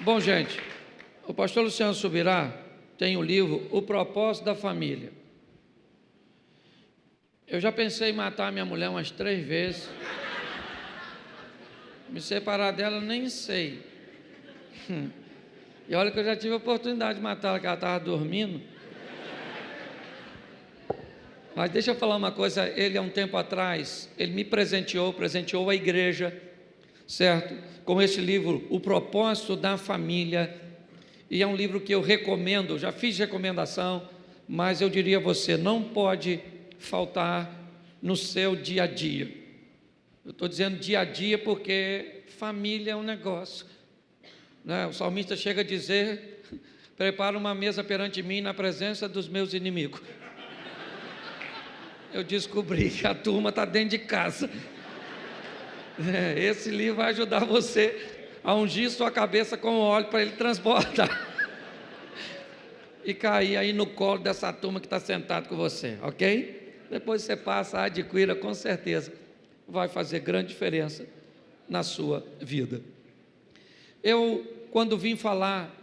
Bom, gente, o pastor Luciano Subirá tem o livro O Propósito da Família. Eu já pensei em matar minha mulher umas três vezes. Me separar dela, nem sei. E olha que eu já tive a oportunidade de matá-la, que ela estava dormindo. Mas deixa eu falar uma coisa, ele há um tempo atrás, ele me presenteou, presenteou a igreja, certo? Com este livro, O Propósito da Família. E é um livro que eu recomendo, já fiz recomendação, mas eu diria a você, não pode faltar no seu dia a dia. Eu estou dizendo dia a dia porque família é um negócio. Né? O salmista chega a dizer: prepara uma mesa perante mim na presença dos meus inimigos. Eu descobri que a turma está dentro de casa. Esse livro vai ajudar você a ungir sua cabeça com óleo para ele transportar. E cair aí no colo dessa turma que está sentado com você, ok? Depois você passa, adquira, com certeza vai fazer grande diferença na sua vida. Eu, quando vim falar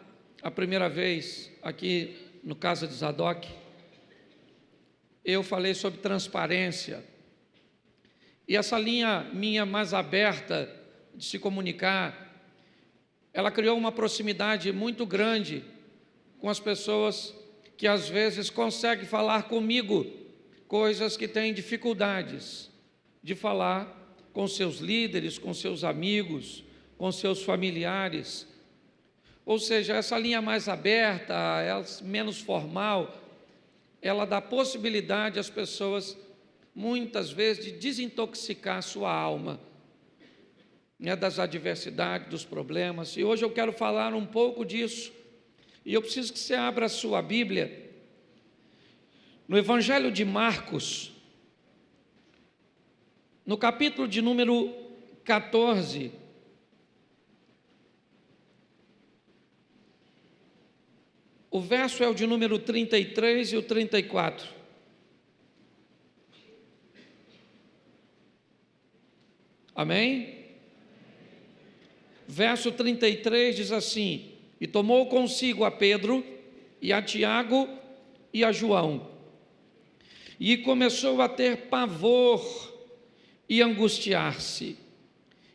a primeira vez aqui no Casa de Zadok, eu falei sobre transparência. E essa linha minha mais aberta de se comunicar, ela criou uma proximidade muito grande com as pessoas que às vezes conseguem falar comigo coisas que têm dificuldades de falar com seus líderes, com seus amigos, com seus familiares. Ou seja, essa linha mais aberta, menos formal, ela dá possibilidade às pessoas, muitas vezes, de desintoxicar a sua alma né, das adversidades, dos problemas. E hoje eu quero falar um pouco disso. E eu preciso que você abra a sua Bíblia no Evangelho de Marcos, no capítulo de número 14, o verso é o de número 33 e o 34. Amém? Verso 33 diz assim: E tomou consigo a Pedro, e a Tiago e a João, e começou a ter pavor e angustiar-se.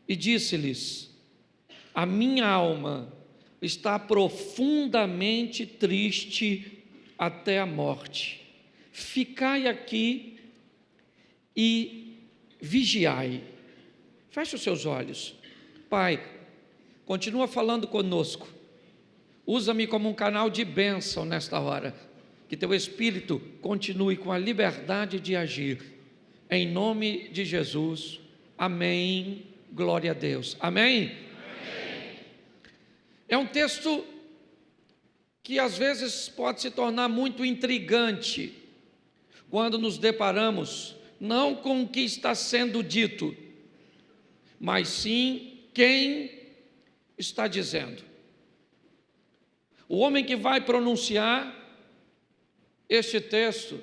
E disse-lhes: A minha alma está profundamente triste até a morte. Ficai aqui e vigiai. Feche os seus olhos. Pai, continua falando conosco. Usa-me como um canal de bênção nesta hora. Que teu espírito continue com a liberdade de agir em nome de Jesus. Amém. Glória a Deus. Amém? Amém? É um texto que às vezes pode se tornar muito intrigante quando nos deparamos não com o que está sendo dito, mas sim quem está dizendo. O homem que vai pronunciar este texto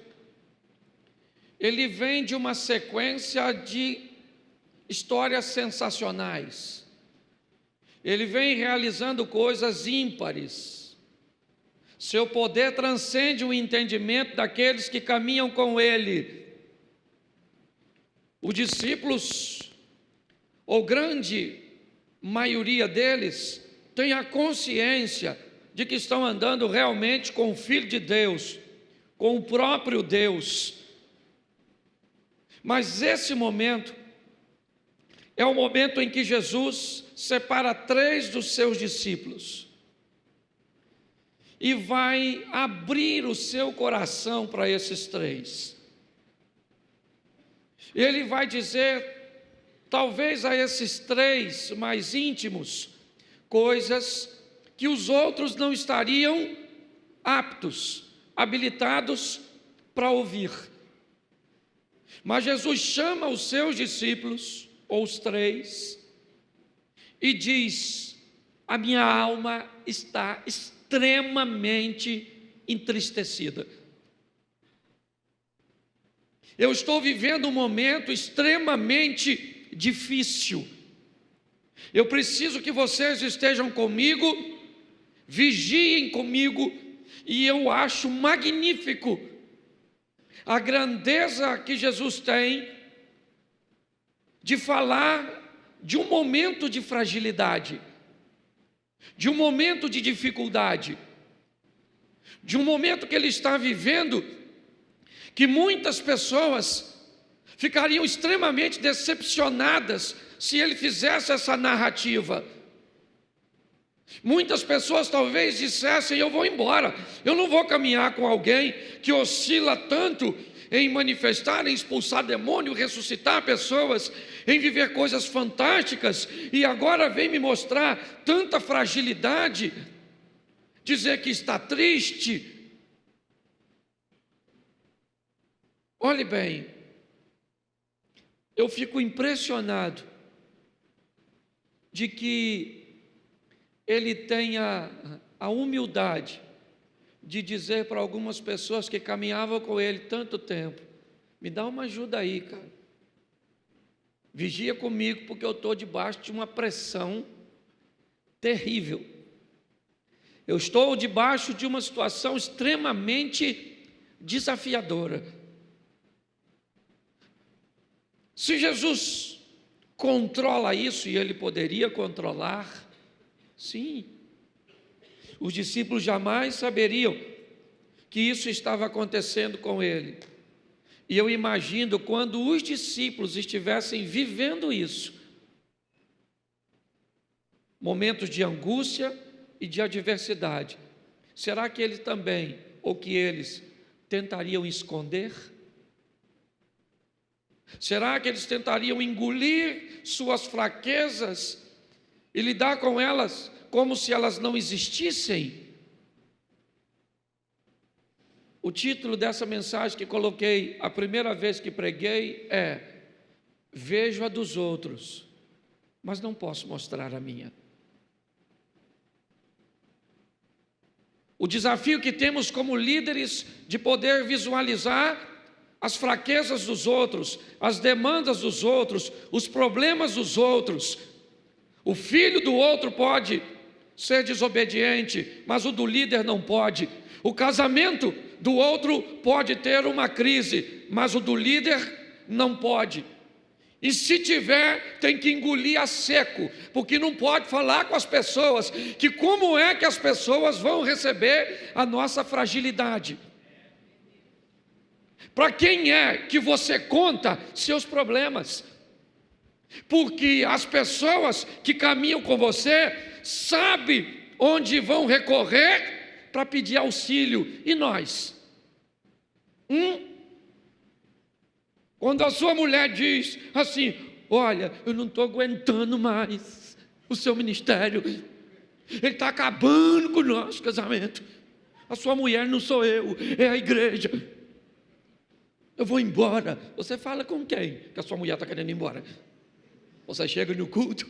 ele vem de uma sequência de histórias sensacionais. Ele vem realizando coisas ímpares. Seu poder transcende o entendimento daqueles que caminham com ele. Os discípulos, ou grande maioria deles, tem a consciência de que estão andando realmente com o Filho de Deus, com o próprio Deus mas esse momento é o momento em que Jesus separa três dos seus discípulos e vai abrir o seu coração para esses três. Ele vai dizer, talvez a esses três mais íntimos, coisas que os outros não estariam aptos, habilitados para ouvir. Mas Jesus chama os seus discípulos, ou os três, e diz: A minha alma está extremamente entristecida. Eu estou vivendo um momento extremamente difícil. Eu preciso que vocês estejam comigo vigiem comigo, e eu acho magnífico a grandeza que Jesus tem de falar de um momento de fragilidade, de um momento de dificuldade, de um momento que ele está vivendo, que muitas pessoas ficariam extremamente decepcionadas se ele fizesse essa narrativa. Muitas pessoas talvez dissessem: Eu vou embora, eu não vou caminhar com alguém que oscila tanto em manifestar, em expulsar demônio, ressuscitar pessoas, em viver coisas fantásticas, e agora vem me mostrar tanta fragilidade, dizer que está triste. Olhe bem, eu fico impressionado de que ele tenha a humildade de dizer para algumas pessoas que caminhavam com ele tanto tempo: me dá uma ajuda aí, cara. Vigia comigo, porque eu estou debaixo de uma pressão terrível. Eu estou debaixo de uma situação extremamente desafiadora. Se Jesus controla isso, e ele poderia controlar, sim, os discípulos jamais saberiam que isso estava acontecendo com ele. E eu imagino quando os discípulos estivessem vivendo isso, momentos de angústia e de adversidade, será que ele também, ou que eles, tentariam esconder? Será que eles tentariam engolir suas fraquezas e lidar com elas como se elas não existissem. O título dessa mensagem que coloquei a primeira vez que preguei é: Vejo a dos outros, mas não posso mostrar a minha. O desafio que temos como líderes de poder visualizar as fraquezas dos outros, as demandas dos outros, os problemas dos outros. O filho do outro pode ser desobediente, mas o do líder não pode. O casamento do outro pode ter uma crise, mas o do líder não pode. E se tiver, tem que engolir a seco, porque não pode falar com as pessoas que como é que as pessoas vão receber a nossa fragilidade. Para quem é que você conta seus problemas? Porque as pessoas que caminham com você sabe onde vão recorrer para pedir auxílio. E nós? Hum? Quando a sua mulher diz assim: Olha, eu não estou aguentando mais o seu ministério, ele está acabando com o nosso casamento. A sua mulher não sou eu, é a igreja. Eu vou embora. Você fala com quem que a sua mulher está querendo ir embora? Você chega no culto,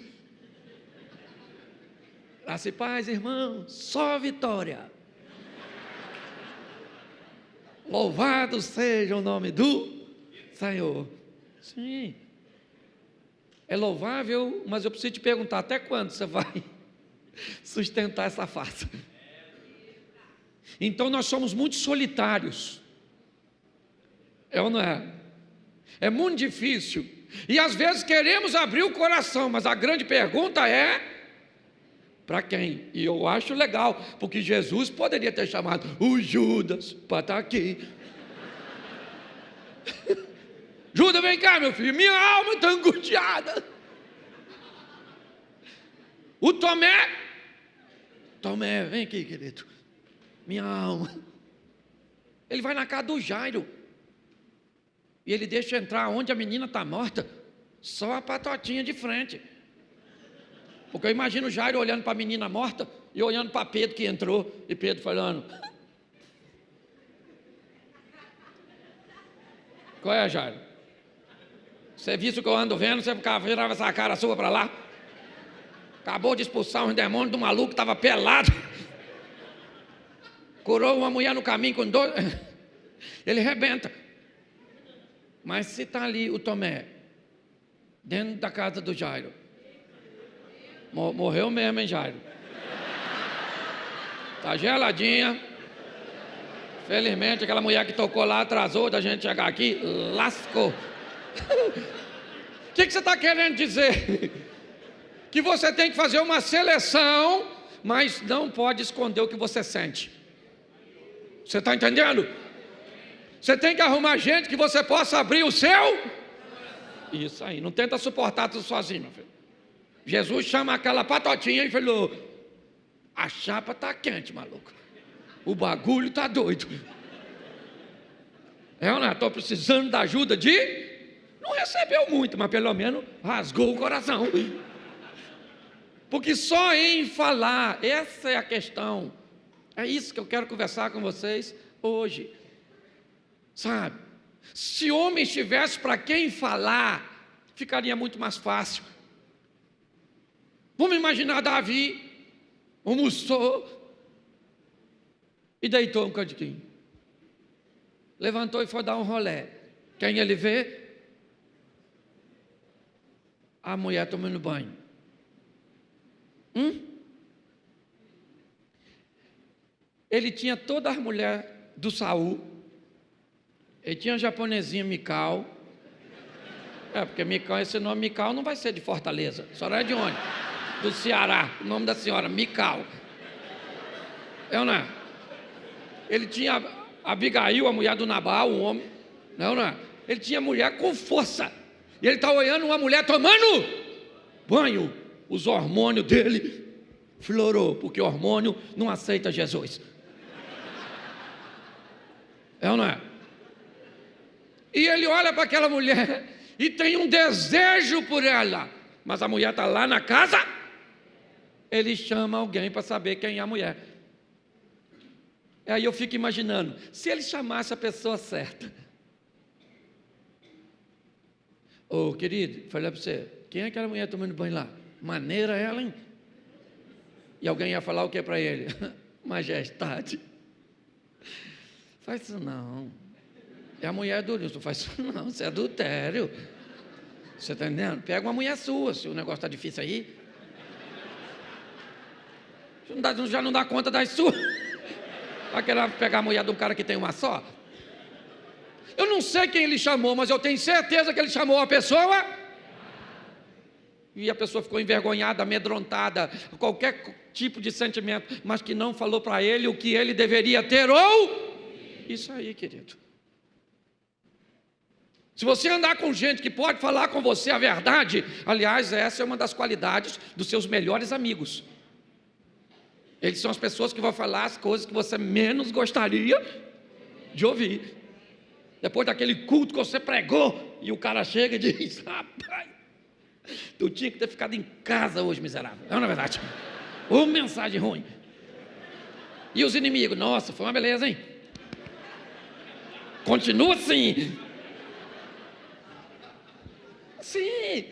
Graça e paz, irmão, só vitória. Louvado seja o nome do Senhor. Sim. É louvável, mas eu preciso te perguntar: até quando você vai sustentar essa farsa? Então nós somos muito solitários. É ou não é? É muito difícil. E às vezes queremos abrir o coração, mas a grande pergunta é: para quem? E eu acho legal, porque Jesus poderia ter chamado o Judas para estar tá aqui. Judas, vem cá, meu filho, minha alma está angustiada. O Tomé, Tomé, vem aqui, querido. Minha alma. Ele vai na casa do Jairo. E ele deixa entrar onde a menina está morta. Só a patotinha de frente. Porque eu imagino Jairo olhando para a menina morta e olhando para Pedro que entrou, e Pedro falando: Qual é, Jairo? Você viu o que eu ando vendo? Você virava essa cara sua para lá? Acabou de expulsar um demônio do maluco que estava pelado. Curou uma mulher no caminho com dois. Ele rebenta. Mas se está ali o Tomé, dentro da casa do Jairo, Morreu mesmo, hein, Jairo? Tá geladinha. Felizmente, aquela mulher que tocou lá atrasou da gente chegar aqui, lascou. O que, que você está querendo dizer? Que você tem que fazer uma seleção, mas não pode esconder o que você sente. Você está entendendo? Você tem que arrumar gente que você possa abrir o seu. Isso aí, não tenta suportar tudo sozinho, meu filho. Jesus chama aquela patotinha e falou: A chapa está quente, maluco. O bagulho está doido. É, não, estou precisando da ajuda de. Não recebeu muito, mas pelo menos rasgou o coração. Porque só em falar, essa é a questão. É isso que eu quero conversar com vocês hoje. Sabe? Se homem estivesse para quem falar, ficaria muito mais fácil. Vamos imaginar Davi almoçou e deitou um cantinho. Levantou e foi dar um rolé. Quem ele vê? A mulher tomando banho. Hum? Ele tinha todas as mulheres do Saul. Ele tinha a japonesinha Mical. É, porque Mical, esse nome Mical não vai ser de Fortaleza. A senhora é de onde? Do Ceará. O nome da senhora, Mical. É ou não é? Ele tinha Abigail, a mulher do Nabal, um homem. Não, não é? Ele tinha mulher com força. E ele está olhando uma mulher tomando banho. Os hormônios dele florou, porque hormônio não aceita Jesus. É ou não é? E ele olha para aquela mulher e tem um desejo por ela, mas a mulher está lá na casa. Ele chama alguém para saber quem é a mulher. Aí eu fico imaginando, se ele chamasse a pessoa certa. Ô oh, querido, falei para você, quem é aquela mulher tomando banho lá? Maneira ela, hein? E alguém ia falar o que para ele? Majestade. Faz isso não. É a mulher do Nilson. Faz isso não, isso é adultério. Você está entendendo? Pega uma mulher sua, se o negócio está difícil aí. Não dá, já não dá conta das suas. Vai querer pegar a mulher de um cara que tem uma só? Eu não sei quem ele chamou, mas eu tenho certeza que ele chamou a pessoa. E a pessoa ficou envergonhada, amedrontada, qualquer tipo de sentimento, mas que não falou para ele o que ele deveria ter ou isso aí, querido. Se você andar com gente que pode falar com você a verdade, aliás, essa é uma das qualidades dos seus melhores amigos. Eles são as pessoas que vão falar as coisas que você menos gostaria de ouvir. Depois daquele culto que você pregou, e o cara chega e diz: Rapaz, tu tinha que ter ficado em casa hoje, miserável. Não, na é verdade. Uma mensagem ruim. E os inimigos, nossa, foi uma beleza, hein? Continua assim. Sim.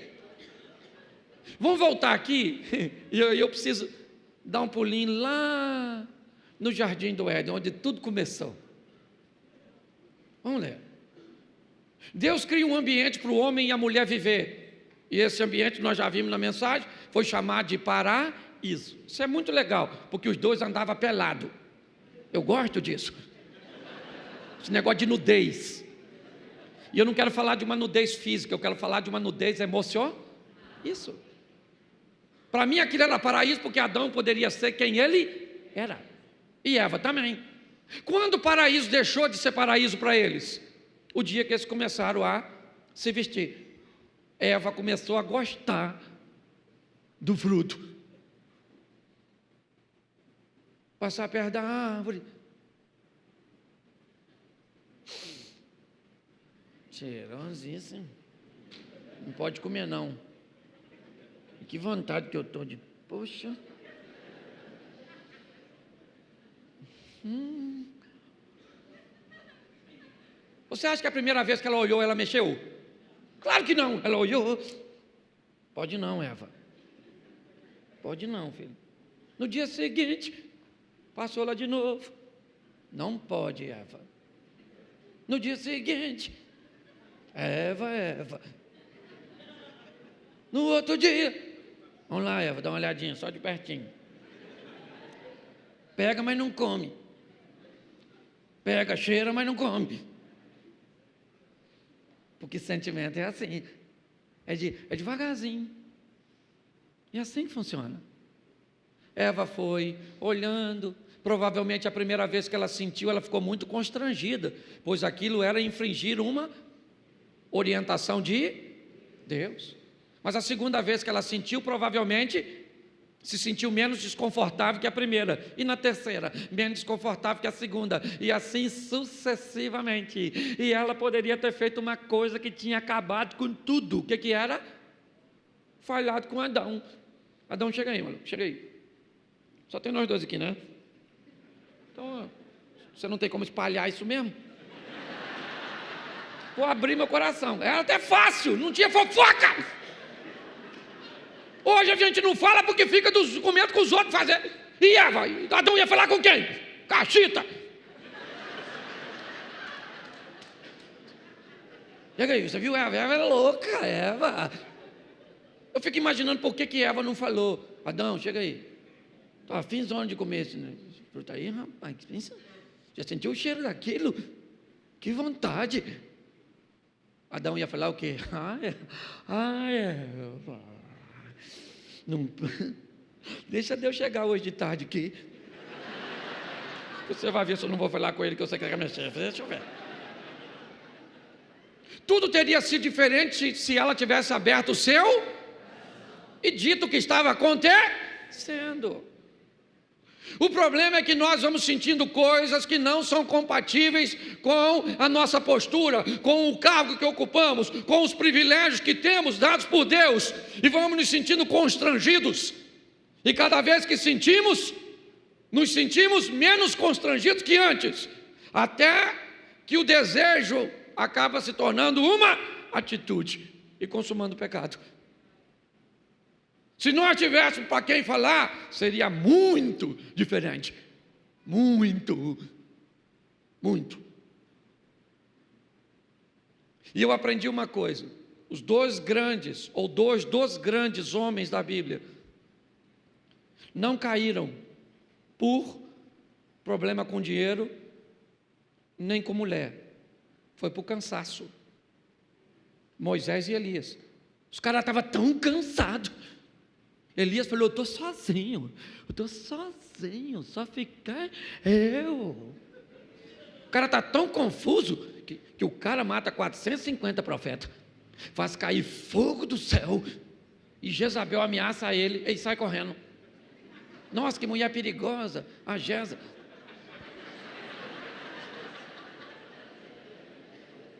Vamos voltar aqui. E eu, eu preciso dar um pulinho lá no Jardim do Éden, onde tudo começou. Vamos ler. Deus cria um ambiente para o homem e a mulher viver. E esse ambiente, nós já vimos na mensagem, foi chamado de paraíso. Isso é muito legal, porque os dois andavam pelados. Eu gosto disso. Esse negócio de nudez. E eu não quero falar de uma nudez física, eu quero falar de uma nudez emocional. Isso. Para mim aquilo era paraíso porque Adão poderia ser quem ele era. E Eva também. Quando o paraíso deixou de ser paraíso para eles? O dia que eles começaram a se vestir. Eva começou a gostar do fruto. Passar perto da árvore, Cheirosíssimo. Não pode comer, não. Que vontade que eu estou de. Poxa. Hum. Você acha que a primeira vez que ela olhou, ela mexeu? Claro que não. Ela olhou. Pode não, Eva. Pode não, filho. No dia seguinte, passou lá de novo. Não pode, Eva. No dia seguinte, Eva, Eva. No outro dia, vamos lá, Eva, dá uma olhadinha, só de pertinho. Pega, mas não come. Pega, cheira, mas não come. Porque sentimento é assim. É, de, é devagarzinho. E é assim que funciona. Eva foi olhando. Provavelmente a primeira vez que ela sentiu, ela ficou muito constrangida, pois aquilo era infringir uma orientação de Deus. Mas a segunda vez que ela sentiu, provavelmente se sentiu menos desconfortável que a primeira, e na terceira, menos desconfortável que a segunda, e assim sucessivamente. E ela poderia ter feito uma coisa que tinha acabado com tudo. O que, que era? Falhado com Adão. Adão, chega aí, mano, chega aí. Só tem nós dois aqui, né? Então, você não tem como espalhar isso mesmo? Vou abrir meu coração. Era até fácil, não tinha fofoca. Hoje a gente não fala porque fica dos com os outros fazer. E Eva? Adão ia falar com quem? Cachita. Chega aí, você viu Eva? Eva era louca, Eva. Eu fico imaginando por que, que Eva não falou. Adão, chega aí. Estou afim de comer esse fruta aí, rapaz. Pensa. Já sentiu o cheiro daquilo? Que vontade. Adão ia falar o quê? Ah, é. Ah, é. Não, deixa Deus chegar hoje de tarde aqui. Você vai ver se eu não vou falar com ele que você quer mexer. Deixa eu ver. Tudo teria sido diferente se ela tivesse aberto o seu e dito o que estava acontecendo. O problema é que nós vamos sentindo coisas que não são compatíveis com a nossa postura, com o cargo que ocupamos, com os privilégios que temos dados por Deus, e vamos nos sentindo constrangidos. E cada vez que sentimos, nos sentimos menos constrangidos que antes, até que o desejo acaba se tornando uma atitude e consumando o pecado. Se nós tivéssemos para quem falar, seria muito diferente. Muito. Muito. E eu aprendi uma coisa: os dois grandes, ou dois dos grandes homens da Bíblia, não caíram por problema com dinheiro, nem com mulher. Foi por cansaço. Moisés e Elias. Os caras estavam tão cansados Elias falou: Eu estou sozinho, eu estou sozinho, só ficar eu. O cara está tão confuso que, que o cara mata 450 profetas, faz cair fogo do céu, e Jezabel ameaça ele, e sai correndo. Nossa, que mulher perigosa, a Jeza.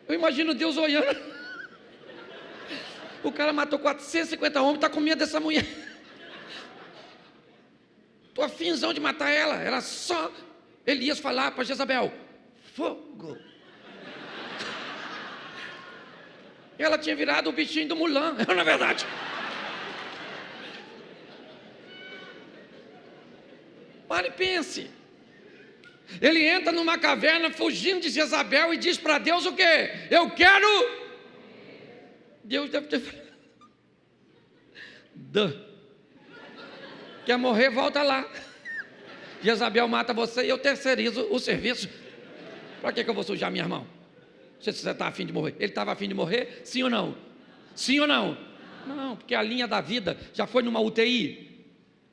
Eu imagino Deus olhando. O cara matou 450 homens, está com medo dessa mulher. Estou afinzão de matar ela. Era só Elias falar para Jezabel: fogo. Ela tinha virado o bichinho do Mulan, não é verdade? Pare e pense. Ele entra numa caverna fugindo de Jezabel e diz para Deus o quê? Eu quero. Deus deve ter. Duh. Quer morrer, volta lá. Jezabel mata você e eu terceirizo o serviço. Para que, que eu vou sujar minha mão? Se você está afim de morrer. Ele estava afim de morrer? Sim ou não? Sim ou não? Não, porque a linha da vida já foi numa UTI.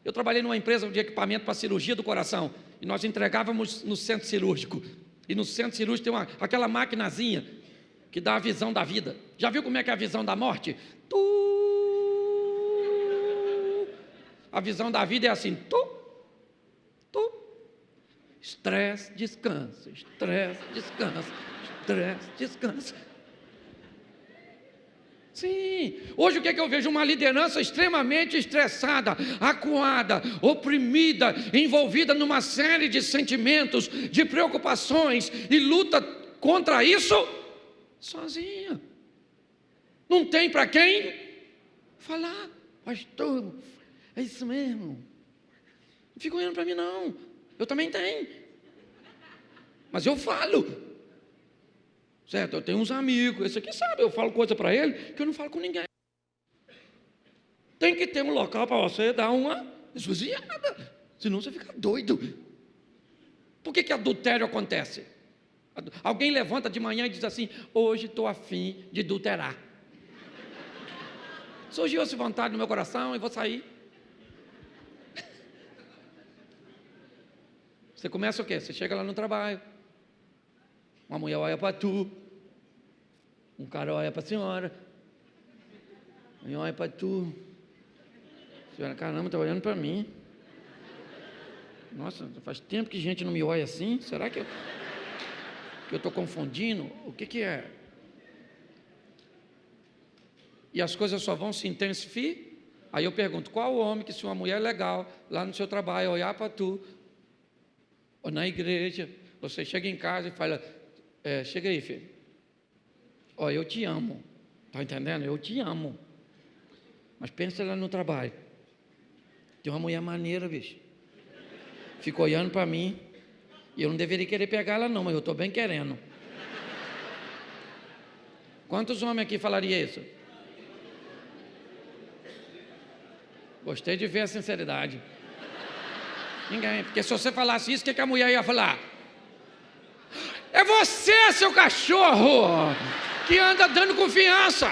Eu trabalhei numa empresa de equipamento para cirurgia do coração. E nós entregávamos no centro cirúrgico. E no centro cirúrgico tem uma, aquela maquinazinha que dá a visão da vida. Já viu como é que é a visão da morte? Tu a visão da vida é assim: tu, tu, estresse, descansa, estresse, descansa, estresse, descansa. Sim, hoje o que é que eu vejo? Uma liderança extremamente estressada, acuada, oprimida, envolvida numa série de sentimentos, de preocupações e luta contra isso sozinha. Não tem para quem falar, pastor, é isso mesmo. Não fica olhando para mim, não. Eu também tenho. Mas eu falo. Certo? Eu tenho uns amigos. Esse aqui sabe, eu falo coisa para ele que eu não falo com ninguém. Tem que ter um local para você dar uma esvaziada. Senão você fica doido. Por que, que adultério acontece? Alguém levanta de manhã e diz assim: Hoje estou afim de adulterar. Surgiu essa vontade no meu coração e vou sair. Você começa o quê? Você chega lá no trabalho. Uma mulher olha para tu. Um cara olha para a senhora. Um olha para tu. A senhora, caramba, está olhando para mim. Nossa, faz tempo que gente não me olha assim. Será que eu que eu estou confundindo? O que, que é? E as coisas só vão se intensificar. Aí eu pergunto: qual o homem que, se uma mulher legal lá no seu trabalho olhar para tu, ou na igreja, você chega em casa e fala: é, chega aí, filho. Ó, eu te amo. Está entendendo? Eu te amo. Mas pensa lá no trabalho. Tem uma mulher maneira, bicho fica olhando para mim. E eu não deveria querer pegar ela, não, mas eu estou bem querendo. Quantos homens aqui falariam isso? Gostei de ver a sinceridade. Ninguém, porque se você falasse isso, o que, que a mulher ia falar? É você, seu cachorro, que anda dando confiança.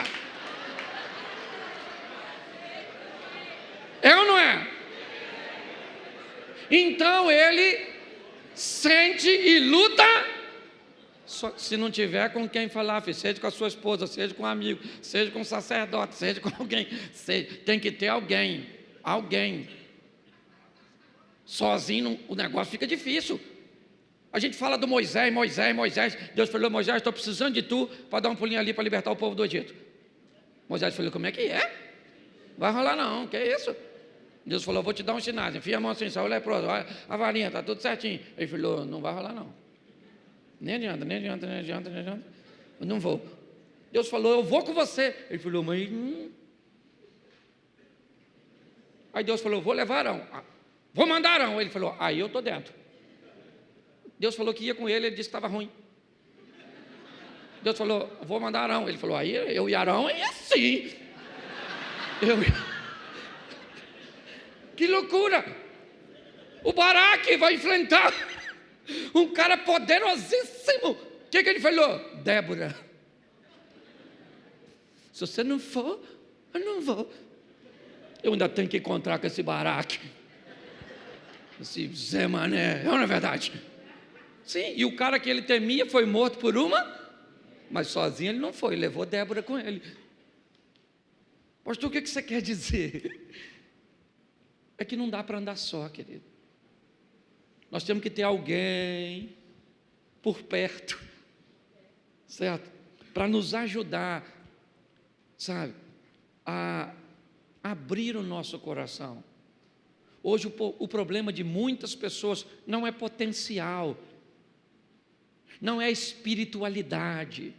É ou não é? Então ele sente e luta. Só, se não tiver com quem falar, seja com a sua esposa, seja com um amigo, seja com um sacerdote, seja com alguém, seja, tem que ter alguém, alguém. Sozinho o negócio fica difícil. A gente fala do Moisés, Moisés, Moisés. Deus falou: Moisés, estou precisando de tu para dar um pulinho ali para libertar o povo do Egito. Moisés falou: Como é que é? Vai rolar não, que é isso? Deus falou, vou te dar um sinal, enfia a mão assim, saiu leproso, a varinha, está tudo certinho. Ele falou, não vai rolar não. Nem adianta, nem adianta, nem adianta, nem adianta. Eu não vou. Deus falou, eu vou com você. Ele falou, mas... Hum. Aí Deus falou, vou levar. Ah, vou mandar Arão. Ele falou, aí eu estou dentro. Deus falou que ia com ele, ele disse que estava ruim. Deus falou, vou mandar Arão. Ele falou, aí eu e Arão é assim. Eu... Que loucura! O Baraque vai enfrentar um cara poderosíssimo. O que, que ele falou? Débora, se você não for, eu não vou. Eu ainda tenho que encontrar com esse Baraque. Esse Zé Mané, é não é verdade? Sim, e o cara que ele temia foi morto por uma, mas sozinho ele não foi, levou Débora com ele. Pastor, o que você quer dizer? é que não dá para andar só, querido. Nós temos que ter alguém por perto, certo? Para nos ajudar, sabe, a abrir o nosso coração. Hoje o, o problema de muitas pessoas não é potencial, não é espiritualidade.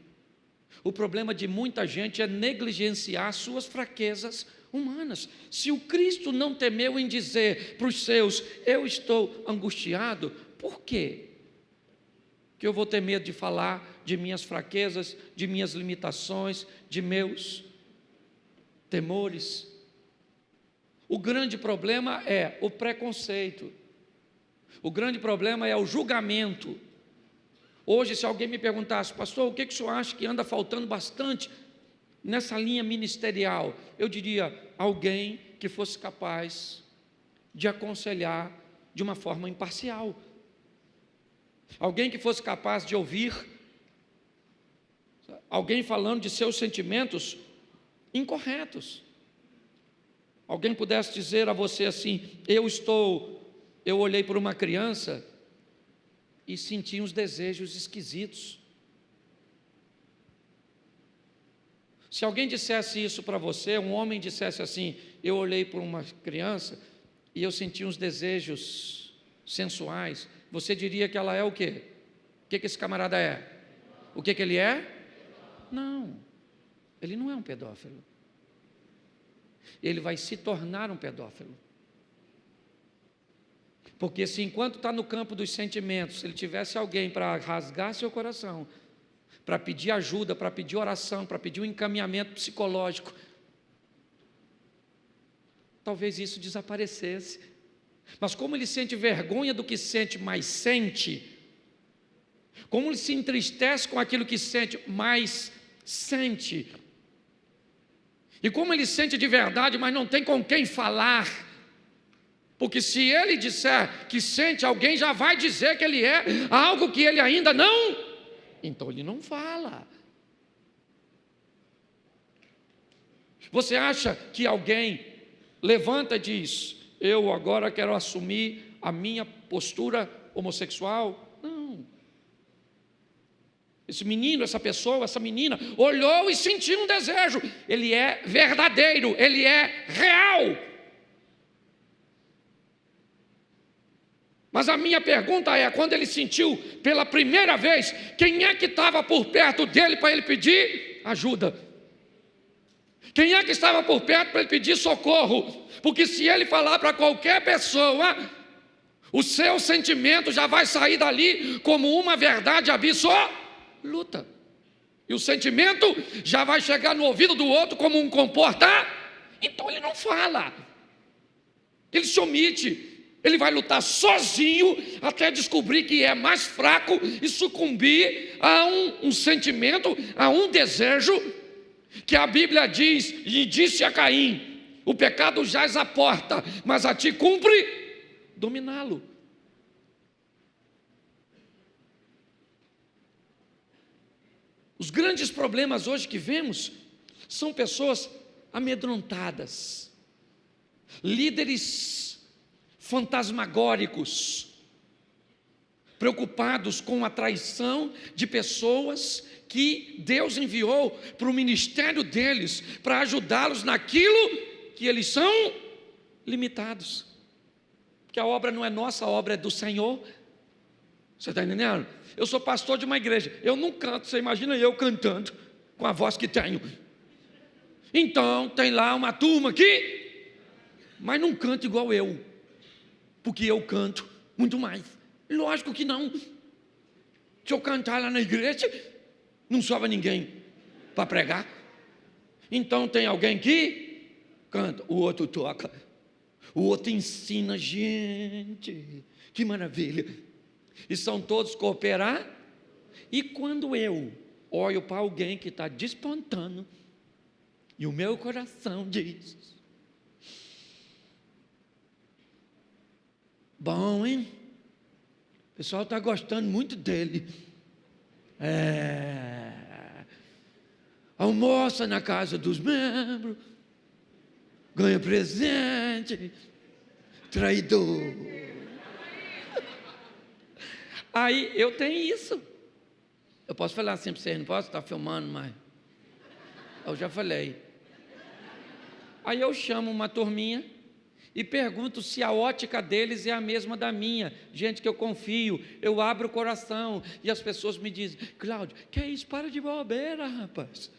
O problema de muita gente é negligenciar suas fraquezas humanas. Se o Cristo não temeu em dizer para os seus, eu estou angustiado, por quê? Que eu vou ter medo de falar de minhas fraquezas, de minhas limitações, de meus temores. O grande problema é o preconceito. O grande problema é o julgamento. Hoje, se alguém me perguntasse, pastor, o que, que o senhor acha que anda faltando bastante nessa linha ministerial, eu diria alguém que fosse capaz de aconselhar de uma forma imparcial. Alguém que fosse capaz de ouvir alguém falando de seus sentimentos incorretos. Alguém pudesse dizer a você assim: "Eu estou, eu olhei para uma criança e senti uns desejos esquisitos. Se alguém dissesse isso para você, um homem dissesse assim: Eu olhei para uma criança e eu senti uns desejos sensuais, você diria que ela é o quê? O que, que esse camarada é? O que, que ele é? Não, ele não é um pedófilo. Ele vai se tornar um pedófilo. Porque se enquanto está no campo dos sentimentos, se ele tivesse alguém para rasgar seu coração, para pedir ajuda, para pedir oração, para pedir um encaminhamento psicológico. Talvez isso desaparecesse. Mas como ele sente vergonha do que sente, mais sente, como ele se entristece com aquilo que sente, mais sente, e como ele sente de verdade, mas não tem com quem falar, porque se ele disser que sente, alguém já vai dizer que ele é algo que ele ainda não, então ele não fala. Você acha que alguém levanta e diz: Eu agora quero assumir a minha postura homossexual? Esse menino, essa pessoa, essa menina olhou e sentiu um desejo. Ele é verdadeiro, ele é real. Mas a minha pergunta é: quando ele sentiu pela primeira vez, quem é que estava por perto dele para ele pedir ajuda? Quem é que estava por perto para ele pedir socorro? Porque se ele falar para qualquer pessoa, o seu sentimento já vai sair dali como uma verdade absoluta. E o sentimento já vai chegar no ouvido do outro como um comportar. Então ele não fala. Ele se omite. Ele vai lutar sozinho até descobrir que é mais fraco e sucumbir a um, um sentimento, a um desejo que a Bíblia diz, e disse a Caim: o pecado jaz à porta, mas a ti cumpre dominá-lo. Os grandes problemas hoje que vemos são pessoas amedrontadas, líderes fantasmagóricos, preocupados com a traição de pessoas que Deus enviou para o ministério deles, para ajudá-los naquilo que eles são limitados. Porque a obra não é nossa, a obra é do Senhor. Você está entendendo? Eu sou pastor de uma igreja, eu não canto, você imagina eu cantando com a voz que tenho. Então, tem lá uma turma aqui, mas não canta igual eu, porque eu canto muito mais. Lógico que não. Se eu cantar lá na igreja, não sobra ninguém para pregar. Então tem alguém que canta, o outro toca, o outro ensina, gente, que maravilha. E são todos cooperar. E quando eu olho para alguém que está despontando, e o meu coração diz: Bom, hein? O pessoal está gostando muito dele. É, almoça na casa dos membros, ganha presente, traidor. Aí eu tenho isso. Eu posso falar assim para vocês, não posso estar filmando, mas eu já falei. Aí eu chamo uma turminha e pergunto se a ótica deles é a mesma da minha. Gente que eu confio, eu abro o coração e as pessoas me dizem: Cláudio, que é isso? Para de bobeira, rapaz.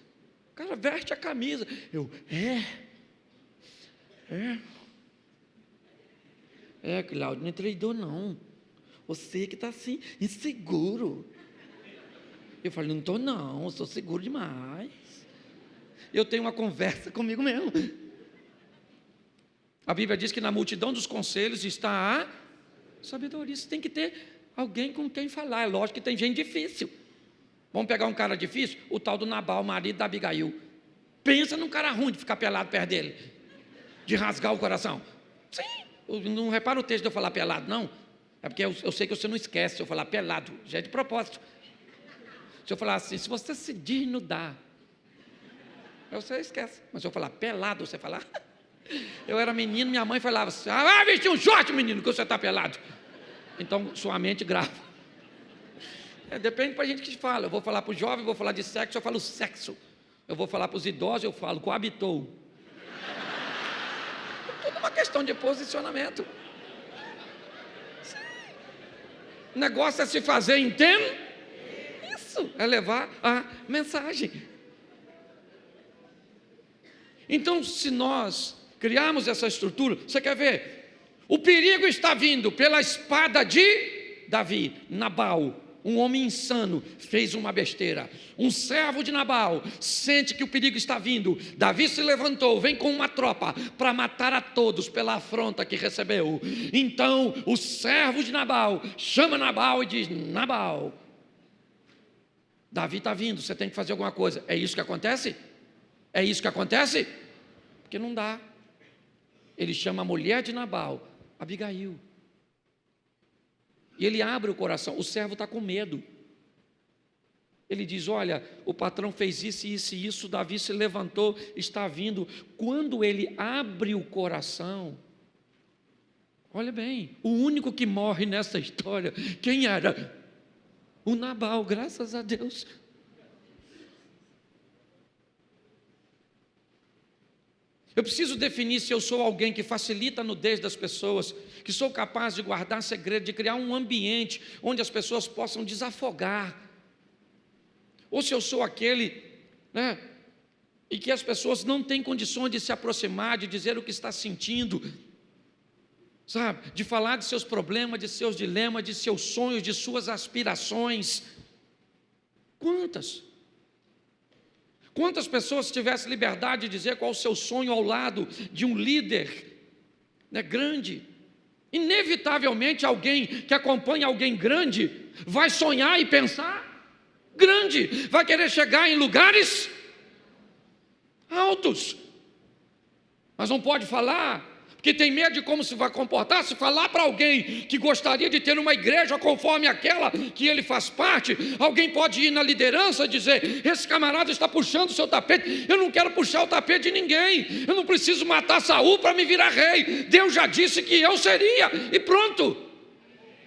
O cara veste a camisa. Eu, é. É. É, Cláudio, não é traidor, não. Você que está assim, inseguro. Eu falei: não estou, não, sou seguro demais. Eu tenho uma conversa comigo mesmo. A Bíblia diz que na multidão dos conselhos está a sabedoria. Você tem que ter alguém com quem falar. É lógico que tem gente difícil. Vamos pegar um cara difícil? O tal do Nabal, marido da Abigail. Pensa num cara ruim de ficar pelado perto dele, de rasgar o coração. Sim, não repara o texto de eu falar pelado, não. É porque eu, eu sei que você não esquece se eu falar pelado, já é de propósito. Se eu falar assim, se você se desnudar, você esquece. Mas se eu falar pelado, você falar. Eu era menino, minha mãe falava assim: ah, vai vestir um short, menino, que você está pelado. Então, sua mente grava. É, depende para a gente que fala. Eu vou falar para o jovem, vou falar de sexo, eu falo sexo. Eu vou falar para os idosos, eu falo coabitou. Tudo uma questão de posicionamento. O negócio é se fazer, entende? Isso, é levar a mensagem. Então, se nós criarmos essa estrutura. Você quer ver? O perigo está vindo pela espada de Davi, Nabal. Um homem insano, fez uma besteira. Um servo de Nabal sente que o perigo está vindo. Davi se levantou, vem com uma tropa para matar a todos pela afronta que recebeu. Então o servo de Nabal chama Nabal e diz: Nabal, Davi está vindo, você tem que fazer alguma coisa. É isso que acontece? É isso que acontece? Porque não dá. Ele chama a mulher de Nabal, Abigail. E ele abre o coração, o servo está com medo. Ele diz: Olha, o patrão fez isso, isso e isso, Davi se levantou, está vindo. Quando ele abre o coração, olha bem, o único que morre nessa história, quem era? O Nabal, graças a Deus. Eu preciso definir se eu sou alguém que facilita a nudez das pessoas, que sou capaz de guardar segredo, de criar um ambiente onde as pessoas possam desafogar. Ou se eu sou aquele, né, e que as pessoas não têm condições de se aproximar, de dizer o que está sentindo, sabe, de falar de seus problemas, de seus dilemas, de seus sonhos, de suas aspirações. Quantas? Quantas pessoas tivessem liberdade de dizer qual o seu sonho ao lado de um líder né, grande? Inevitavelmente, alguém que acompanha alguém grande vai sonhar e pensar grande, vai querer chegar em lugares altos, mas não pode falar que tem medo de como se vai comportar, se falar para alguém que gostaria de ter uma igreja conforme aquela que ele faz parte, alguém pode ir na liderança e dizer: esse camarada está puxando o seu tapete, eu não quero puxar o tapete de ninguém, eu não preciso matar Saul para me virar rei, Deus já disse que eu seria, e pronto.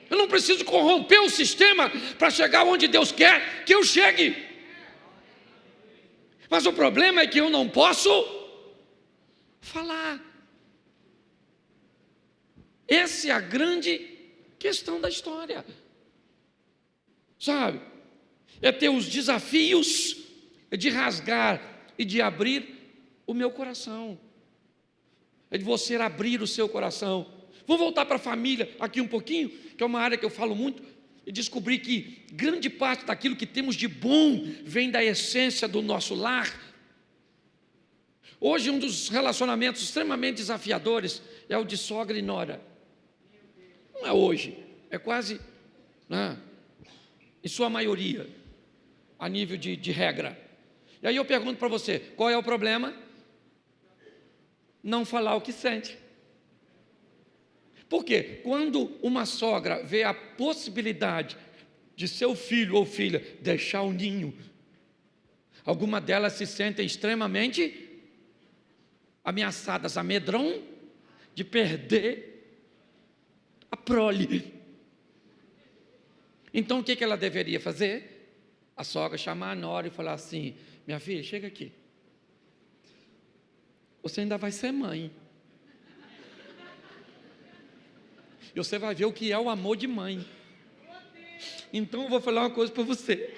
Eu não preciso corromper o sistema para chegar onde Deus quer que eu chegue. Mas o problema é que eu não posso falar. Essa é a grande questão da história. Sabe? É ter os desafios de rasgar e de abrir o meu coração. É de você abrir o seu coração. Vou voltar para a família aqui um pouquinho, que é uma área que eu falo muito, e descobri que grande parte daquilo que temos de bom vem da essência do nosso lar. Hoje, um dos relacionamentos extremamente desafiadores é o de sogra e nora. Não é hoje, é quase, né, em sua maioria, a nível de, de regra. E aí eu pergunto para você: qual é o problema? Não falar o que sente. Porque quando uma sogra vê a possibilidade de seu filho ou filha deixar o ninho, alguma delas se sentem extremamente ameaçadas, amedrão de perder prole. Então o que ela deveria fazer? A sogra chamar a nora e falar assim: Minha filha, chega aqui. Você ainda vai ser mãe. E você vai ver o que é o amor de mãe. Então eu vou falar uma coisa para você.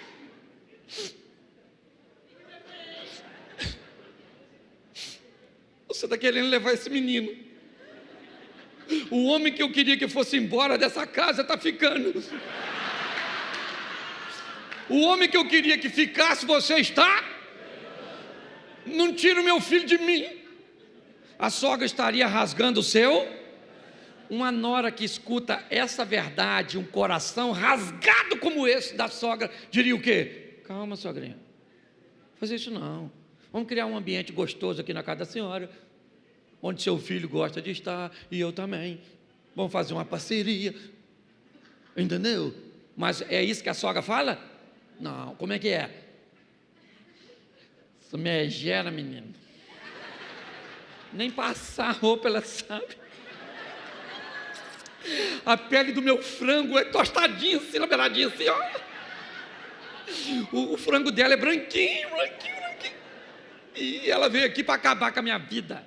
Você está querendo levar esse menino o homem que eu queria que fosse embora dessa casa está ficando. O homem que eu queria que ficasse, você está? Não tira o meu filho de mim. A sogra estaria rasgando o seu. Uma nora que escuta essa verdade, um coração rasgado como esse da sogra, diria o quê? Calma, sogrinha. Fazer isso não. Vamos criar um ambiente gostoso aqui na casa da senhora onde seu filho gosta de estar e eu também. Vamos fazer uma parceria. Entendeu? Mas é isso que a sogra fala? Não, como é que é? Isso megera, menino. Nem passar roupa ela sabe. A pele do meu frango é tostadinha assim, na beiradinha assim, ó. O, o frango dela é branquinho, branquinho, branquinho. E ela veio aqui para acabar com a minha vida.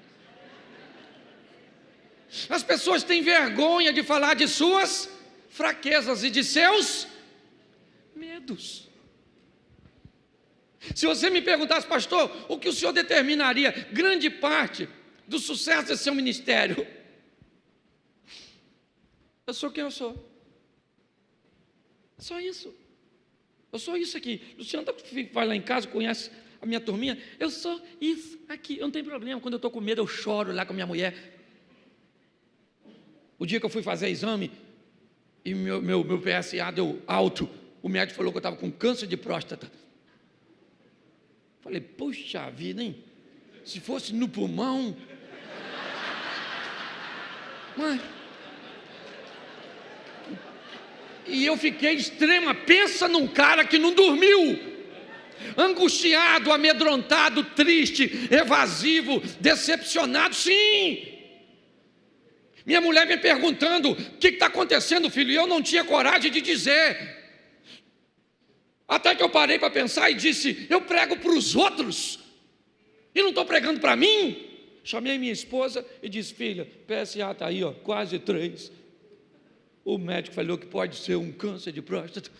As pessoas têm vergonha de falar de suas fraquezas e de seus medos. Se você me perguntasse, pastor, o que o senhor determinaria grande parte do sucesso desse seu ministério? Eu sou quem eu sou. Só isso. Eu sou isso aqui. Luciano tá vai lá em casa, conhece a minha turminha. Eu sou isso aqui. Eu não tenho problema. Quando eu estou com medo, eu choro lá com a minha mulher. O dia que eu fui fazer exame e meu, meu, meu PSA deu alto, o médico falou que eu estava com câncer de próstata. Falei, puxa vida, hein? Se fosse no pulmão. Mas. E eu fiquei extrema. Pensa num cara que não dormiu. Angustiado, amedrontado, triste, evasivo, decepcionado. Sim. Minha mulher me perguntando: o que está acontecendo, filho? E eu não tinha coragem de dizer. Até que eu parei para pensar e disse: eu prego para os outros e não estou pregando para mim. Chamei minha esposa e disse: filha, PSA está aí, ó, quase três. O médico falou que pode ser um câncer de próstata.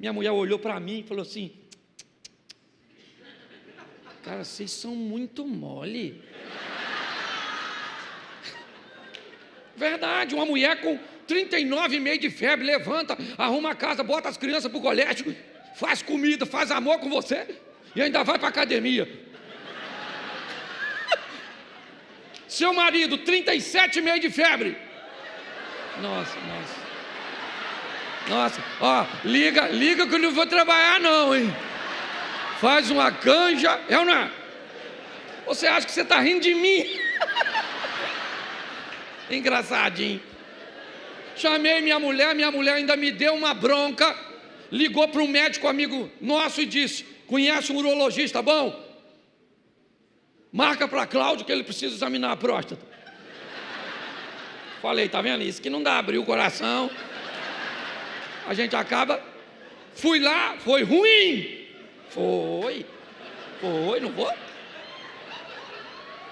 Minha mulher olhou para mim e falou assim: Cara, vocês são muito mole. Verdade, uma mulher com 39,5 de febre levanta, arruma a casa, bota as crianças para o colégio faz comida, faz amor com você e ainda vai para a academia. Seu marido, 37,5 de febre. Nossa, nossa. Nossa, ó, liga, liga que eu não vou trabalhar não, hein? Faz uma canja, é ou não é? Você acha que você está rindo de mim? Engraçadinho. Chamei minha mulher, minha mulher ainda me deu uma bronca ligou para um médico amigo nosso e disse: Conhece um urologista bom? Marca para Cláudio que ele precisa examinar a próstata. Falei, tá vendo isso? Que não dá, abrir o coração. A gente acaba. Fui lá, foi ruim. Foi. Foi, não vou.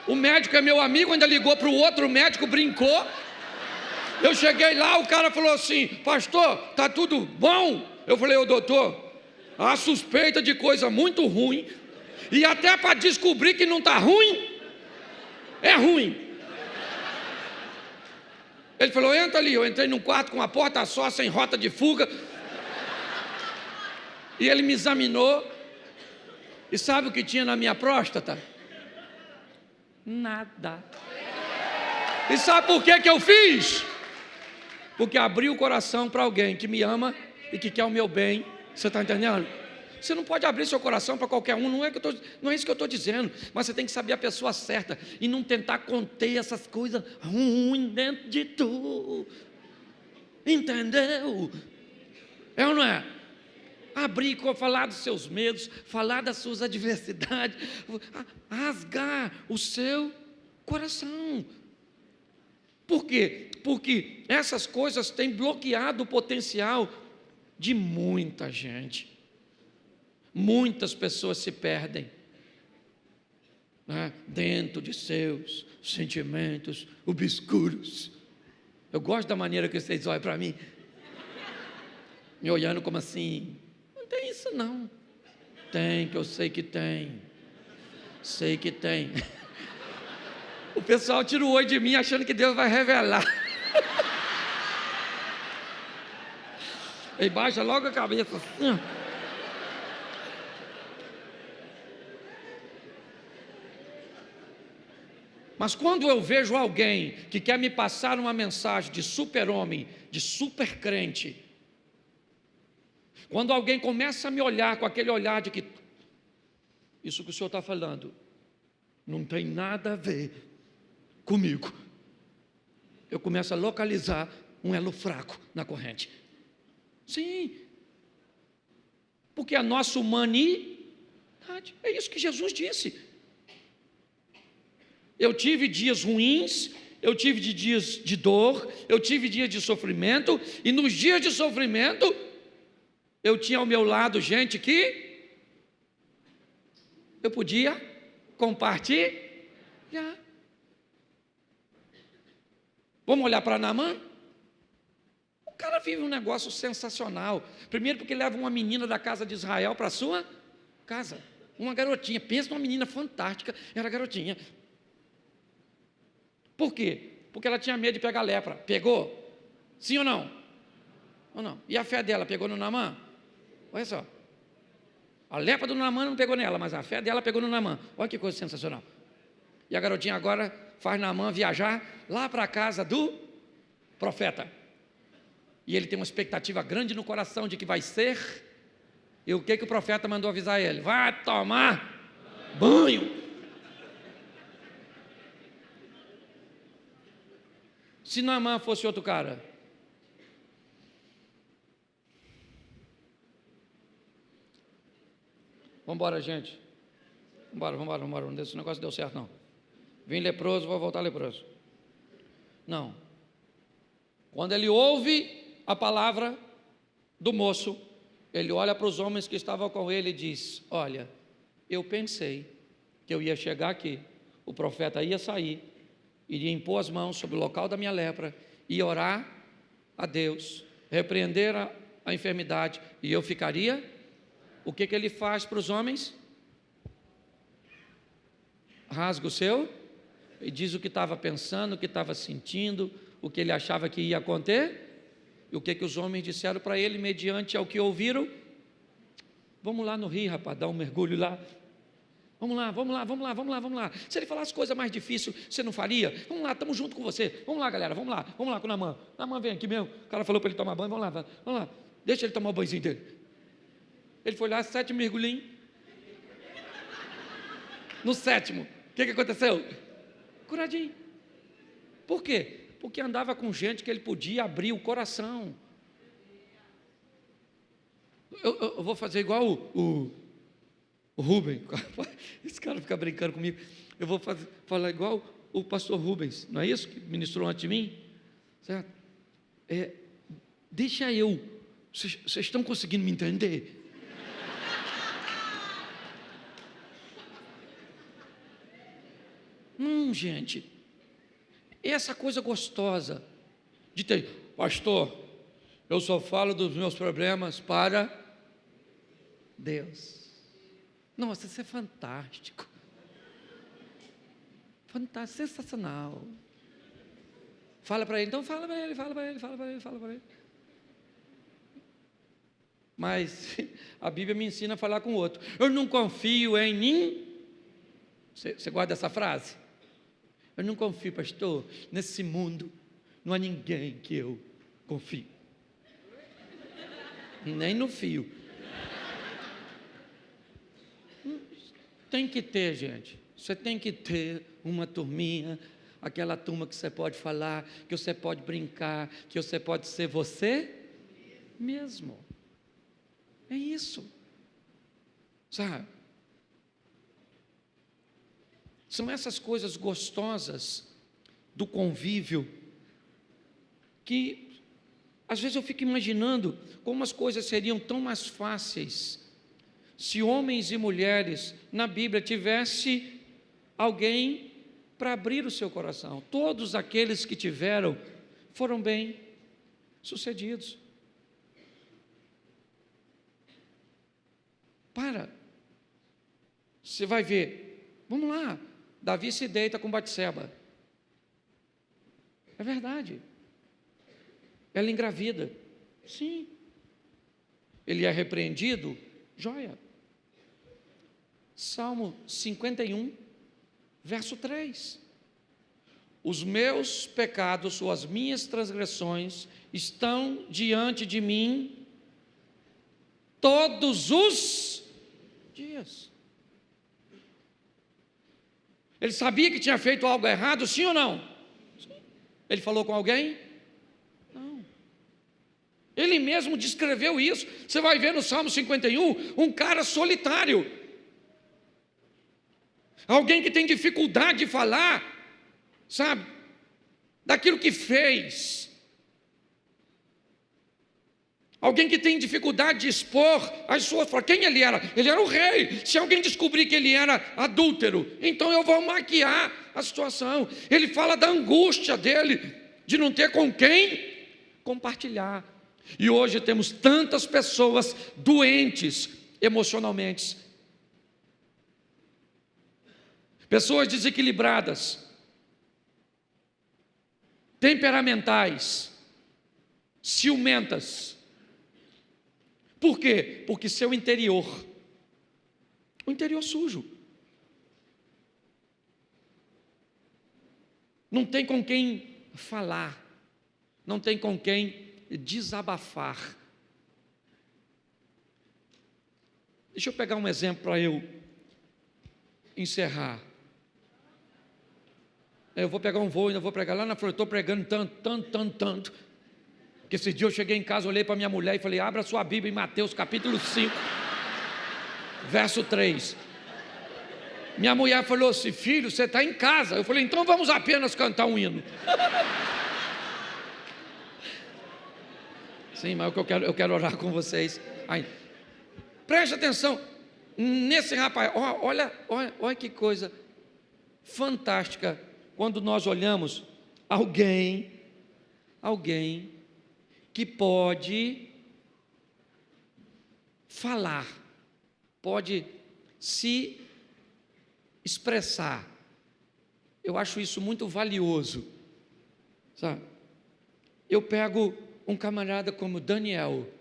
O médico é meu amigo, ainda ligou para o outro médico, brincou. Eu cheguei lá, o cara falou assim: Pastor, tá tudo bom? Eu falei, ô doutor, há suspeita de coisa muito ruim, e até para descobrir que não está ruim, é ruim. Ele falou, entra ali. Eu entrei num quarto com a porta só, sem rota de fuga. E ele me examinou. E sabe o que tinha na minha próstata? Nada. E sabe por que, que eu fiz? Porque abri o coração para alguém que me ama e que quer o meu bem. Você está entendendo? Você não pode abrir seu coração para qualquer um, não é, que tô, não é isso que eu estou dizendo, mas você tem que saber a pessoa certa e não tentar conter essas coisas ruins dentro de tu. Entendeu? É ou não é? Abrir, falar dos seus medos, falar das suas adversidades, rasgar o seu coração. Por quê? Porque essas coisas têm bloqueado o potencial de muita gente. Muitas pessoas se perdem né, dentro de seus sentimentos obscuros. Eu gosto da maneira que vocês olham para mim, me olhando como assim: tem isso não. Tem, que eu sei que tem. Sei que tem. O pessoal tira o olho de mim achando que Deus vai revelar. Ele baixa logo a cabeça assim. Mas quando eu vejo alguém que quer me passar uma mensagem de super-homem, de super-crente, quando alguém começa a me olhar com aquele olhar de que isso que o senhor está falando não tem nada a ver comigo, eu começo a localizar um elo fraco na corrente. Sim. Porque a nossa humanidade, é isso que Jesus disse. Eu tive dias ruins, eu tive dias de dor, eu tive dias de sofrimento, e nos dias de sofrimento, eu tinha ao meu lado gente que eu podia compartilhar. Vamos olhar para Naamã? cara vive um negócio sensacional. Primeiro, porque leva uma menina da casa de Israel para a sua casa. Uma garotinha. Pensa numa menina fantástica. Era garotinha. Por quê? Porque ela tinha medo de pegar lepra. Pegou? Sim ou não? Ou não? E a fé dela pegou no Namã? Olha só. A lepra do Namã não pegou nela, mas a fé dela pegou no Namã. Olha que coisa sensacional. E a garotinha agora faz Namã viajar lá para a casa do profeta. E ele tem uma expectativa grande no coração de que vai ser. E o que, que o profeta mandou avisar ele? Vai tomar banho. Se Naamã fosse outro cara, Vamos embora, gente. Vambora, vambora, vambora. Esse negócio deu certo, não. Vim leproso, vou voltar leproso. Não. Quando ele ouve a palavra do moço, ele olha para os homens que estavam com ele e diz: Olha, eu pensei que eu ia chegar aqui, o profeta ia sair, iria impor as mãos sobre o local da minha lepra e orar a Deus, repreender a, a enfermidade, e eu ficaria. O que, que ele faz para os homens? Rasga o seu e diz o que estava pensando, o que estava sentindo, o que ele achava que ia acontecer. E o que, que os homens disseram para ele, mediante ao que ouviram? Vamos lá no rio, rapaz, dar um mergulho lá. Vamos lá, vamos lá, vamos lá, vamos lá, vamos lá. Se ele falasse coisa mais difícil, você não faria? Vamos lá, estamos junto com você. Vamos lá, galera, vamos lá, vamos lá com o Namã. Namã vem aqui mesmo. O cara falou para ele tomar banho, vamos lá, vamos lá. Deixa ele tomar o banhozinho dele. Ele foi lá, sete mergulhinhos. No sétimo, o que, que aconteceu? Curadinho. Por quê? Porque andava com gente que ele podia abrir o coração. Eu, eu, eu vou fazer igual o, o o esse cara fica brincando comigo. Eu vou fazer, falar igual o pastor Rubens, não é isso que ministrou antes de mim? Certo? É, deixa eu. Vocês estão conseguindo me entender? Hum, gente. Essa coisa gostosa de ter, pastor, eu só falo dos meus problemas para Deus. Nossa, isso é fantástico. Fantástico, sensacional. Fala para ele, então fala para ele, fala para ele, fala para ele, fala para ele. Mas a Bíblia me ensina a falar com o outro. Eu não confio em mim. Você guarda essa frase? Eu não confio, pastor, nesse mundo não há ninguém que eu confio. Nem no fio. Tem que ter, gente. Você tem que ter uma turminha, aquela turma que você pode falar, que você pode brincar, que você pode ser você mesmo. É isso. Sabe? São essas coisas gostosas do convívio que às vezes eu fico imaginando como as coisas seriam tão mais fáceis se homens e mulheres na Bíblia tivesse alguém para abrir o seu coração. Todos aqueles que tiveram foram bem sucedidos. Para. Você vai ver. Vamos lá. Davi se deita com Batseba. É verdade. Ela engravida. Sim. Ele é repreendido. Joia. Salmo 51, verso 3. Os meus pecados ou as minhas transgressões estão diante de mim todos os dias. Ele sabia que tinha feito algo errado, sim ou não? Sim. Ele falou com alguém? Não. Ele mesmo descreveu isso. Você vai ver no Salmo 51 um cara solitário alguém que tem dificuldade de falar, sabe, daquilo que fez. Alguém que tem dificuldade de expor as suas. Quem ele era? Ele era o rei. Se alguém descobrir que ele era adúltero, então eu vou maquiar a situação. Ele fala da angústia dele, de não ter com quem compartilhar. E hoje temos tantas pessoas doentes emocionalmente, pessoas desequilibradas, temperamentais, ciumentas. Por quê? Porque seu interior o interior sujo. Não tem com quem falar, não tem com quem desabafar. Deixa eu pegar um exemplo para eu encerrar. Eu vou pegar um voo, ainda vou pregar lá na frente, estou pregando tanto, tanto, tanto, tanto. Que esse dia eu cheguei em casa, olhei para minha mulher e falei: abra sua Bíblia em Mateus capítulo 5, verso 3. Minha mulher falou assim: filho, você está em casa. Eu falei: então vamos apenas cantar um hino. Sim, mas eu quero, eu quero orar com vocês. Ai, preste atenção nesse rapaz. Olha, olha, olha que coisa fantástica quando nós olhamos alguém, alguém que pode falar, pode se expressar. Eu acho isso muito valioso. Sabe? Eu pego um camarada como Daniel.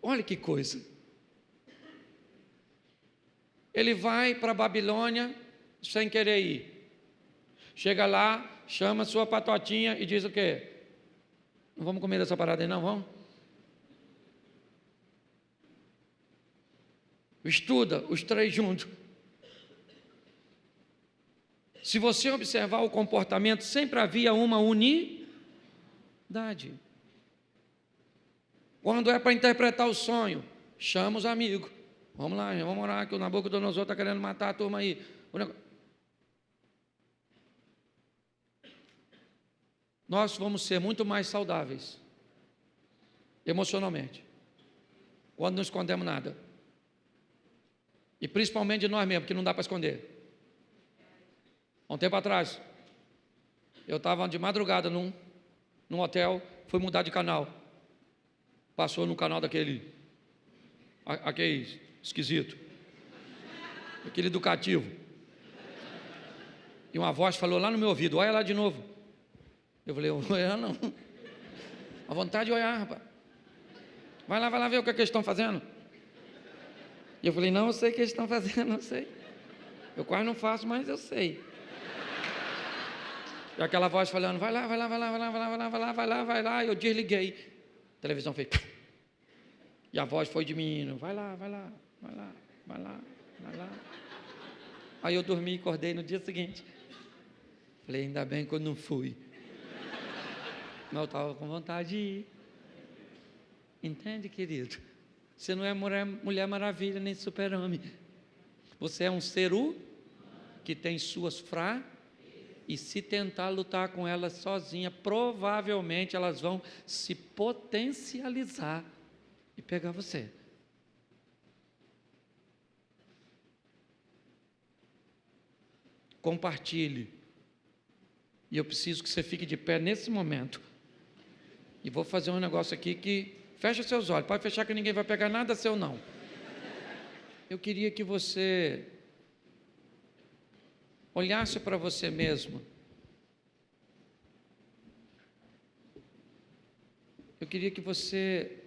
Olha que coisa. Ele vai para a Babilônia sem querer ir. Chega lá, chama sua patotinha e diz o quê? Não vamos comer essa parada aí, não, vamos? Estuda os três juntos. Se você observar o comportamento, sempre havia uma unidade. Quando é para interpretar o sonho, chama os amigos. Vamos lá, vamos orar que o Nabucodonosor está querendo matar a turma aí. Nós vamos ser muito mais saudáveis emocionalmente quando não escondemos nada. E principalmente de nós mesmos, que não dá para esconder. Há um tempo atrás, eu estava de madrugada num, num hotel, fui mudar de canal. Passou no canal daquele, aquele esquisito, aquele educativo. E uma voz falou lá no meu ouvido: olha lá de novo. Eu falei: olha não. A vontade de olhar, rapaz. Vai lá, vai lá ver o que, é que eles estão fazendo. E eu falei, não, eu sei o que eles estão fazendo, não sei. Eu quase não faço, mas eu sei. E aquela voz falando, vai lá, vai lá, vai lá, vai lá, vai lá, vai lá, vai lá, vai lá, vai lá. E eu desliguei. A televisão fez. E a voz foi diminuindo, vai lá, vai lá, vai lá, vai lá, vai lá. Aí eu dormi e acordei no dia seguinte. Falei, ainda bem que eu não fui. Mas eu estava com vontade de ir. Entende, querido? Você não é mulher, mulher maravilha nem super-homem. Você é um ser que tem suas fra e se tentar lutar com elas sozinha, provavelmente elas vão se potencializar e pegar você. Compartilhe. E eu preciso que você fique de pé nesse momento. E vou fazer um negócio aqui que Fecha seus olhos, pode fechar que ninguém vai pegar nada seu não. Eu queria que você olhasse para você mesmo. Eu queria que você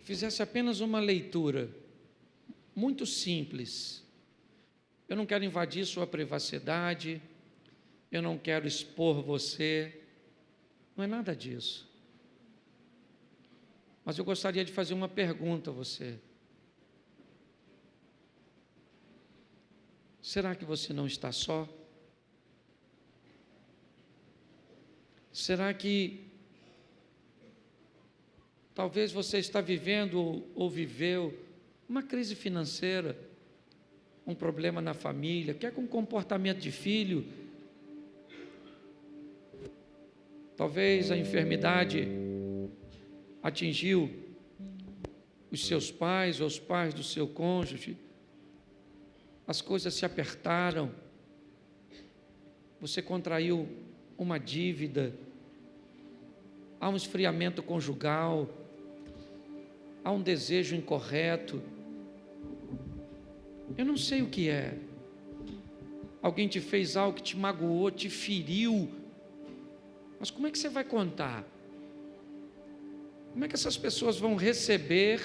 fizesse apenas uma leitura muito simples. Eu não quero invadir sua privacidade, eu não quero expor você, não é nada disso. Mas eu gostaria de fazer uma pergunta a você. Será que você não está só? Será que talvez você está vivendo ou viveu uma crise financeira, um problema na família, quer com comportamento de filho? Talvez a enfermidade atingiu os seus pais ou os pais do seu cônjuge, as coisas se apertaram, você contraiu uma dívida, há um esfriamento conjugal, há um desejo incorreto. Eu não sei o que é. Alguém te fez algo que te magoou, te feriu. Mas como é que você vai contar? Como é que essas pessoas vão receber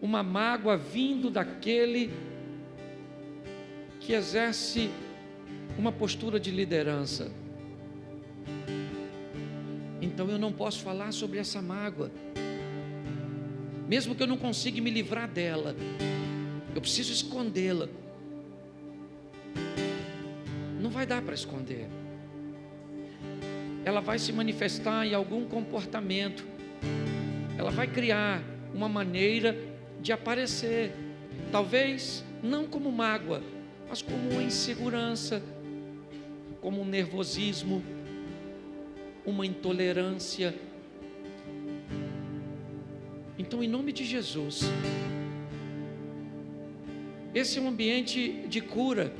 uma mágoa vindo daquele que exerce uma postura de liderança. Então eu não posso falar sobre essa mágoa, mesmo que eu não consiga me livrar dela, eu preciso escondê-la. Não vai dar para esconder. Ela vai se manifestar em algum comportamento. Ela vai criar uma maneira de aparecer. Talvez não como mágoa, mas como uma insegurança, como um nervosismo, uma intolerância. Então, em nome de Jesus, esse é um ambiente de cura,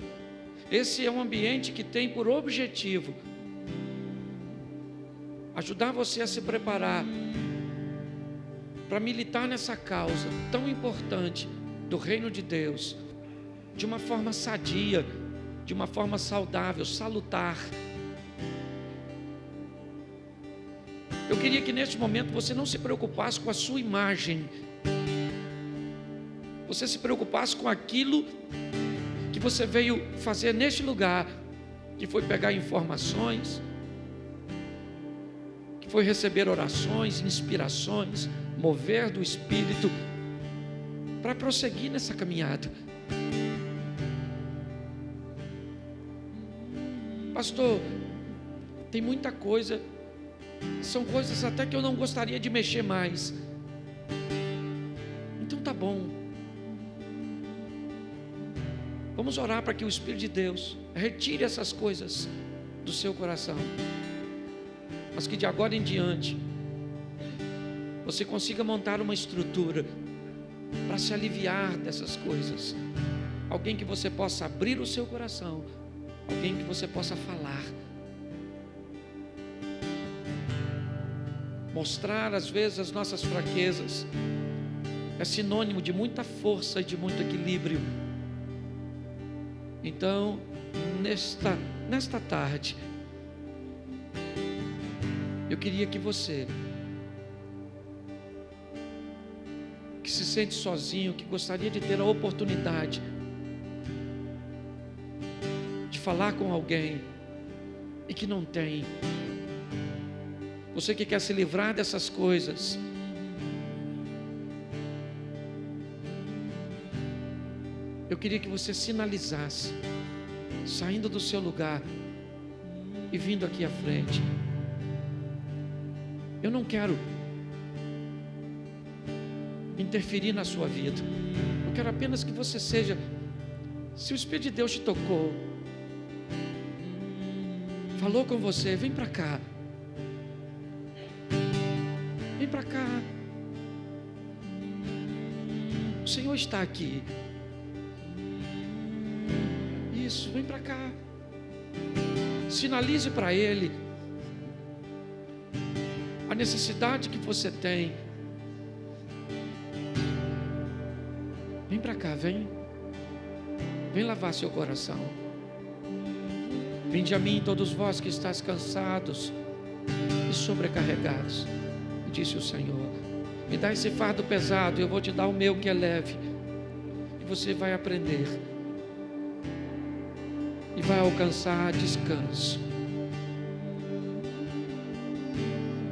esse é um ambiente que tem por objetivo ajudar você a se preparar para militar nessa causa tão importante do reino de Deus, de uma forma sadia, de uma forma saudável, salutar. Eu queria que neste momento você não se preocupasse com a sua imagem, você se preocupasse com aquilo que você veio fazer neste lugar, que foi pegar informações, foi receber orações, inspirações, mover do Espírito, para prosseguir nessa caminhada. Pastor, tem muita coisa, são coisas até que eu não gostaria de mexer mais. Então tá bom. Vamos orar para que o Espírito de Deus retire essas coisas do seu coração, mas que de agora em diante você consiga montar uma estrutura para se aliviar dessas coisas. Alguém que você possa abrir o seu coração, alguém que você possa falar. Mostrar às vezes as nossas fraquezas é sinônimo de muita força e de muito equilíbrio. Então, nesta nesta tarde, eu queria que você que se sente sozinho, que gostaria de ter a oportunidade de falar com alguém e que não tem. Você que quer se livrar dessas coisas. Eu queria que você sinalizasse, saindo do seu lugar e vindo aqui à frente. Eu não quero interferir na sua vida. Eu quero apenas que você seja. Se o Espírito de Deus te tocou, falou com você, vem para cá. Vem para cá. O Senhor está aqui. Isso, vem para cá. Sinalize para Ele necessidade que você tem Vem para cá, vem. Vem lavar seu coração. Vinde a mim, todos vós que estáis cansados e sobrecarregados, disse o Senhor. Me dá esse fardo pesado, eu vou te dar o meu que é leve. E você vai aprender. E vai alcançar descanso.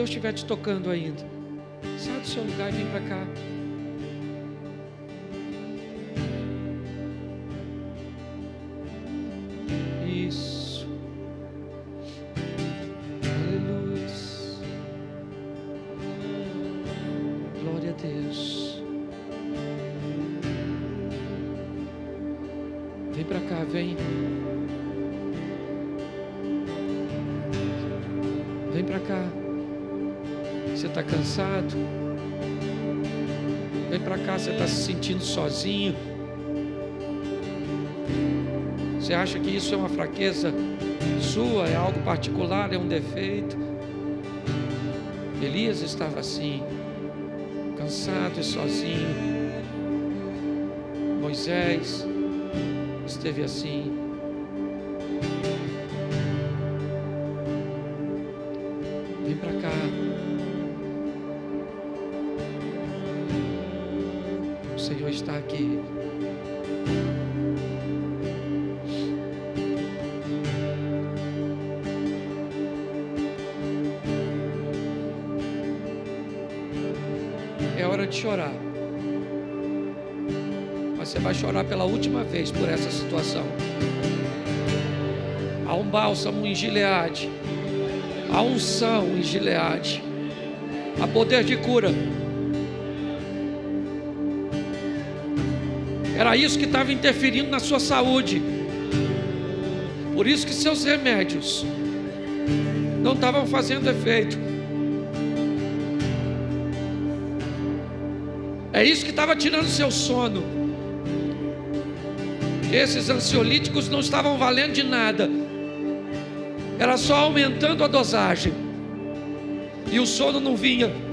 Deus estiver te tocando ainda, sai do seu lugar e vem para cá. Sozinho. Você acha que isso é uma fraqueza sua, é algo particular, é um defeito? Elias estava assim, cansado e sozinho. Moisés esteve assim. Chorar pela última vez por essa situação. Há um bálsamo em Gileade. Há unção em Gileade. Há poder de cura. Era isso que estava interferindo na sua saúde. Por isso que seus remédios não estavam fazendo efeito. É isso que estava tirando seu sono. Esses ansiolíticos não estavam valendo de nada. Era só aumentando a dosagem. E o sono não vinha.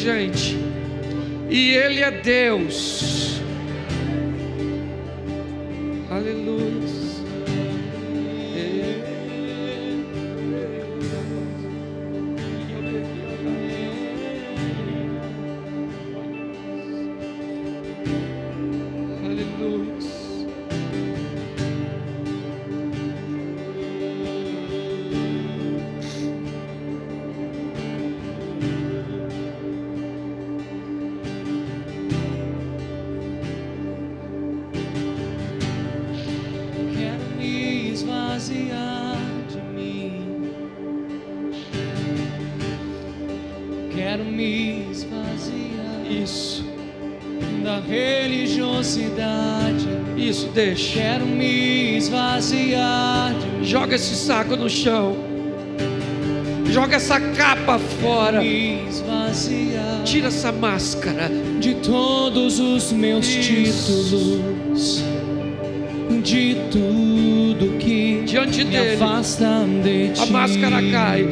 Gente. E Ele é Deus. Esse saco no chão. Joga essa capa fora. Tira essa máscara. de todos os meus títulos. De tudo que Diante me dele. afasta de ti. A máscara cai.